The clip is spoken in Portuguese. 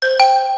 Press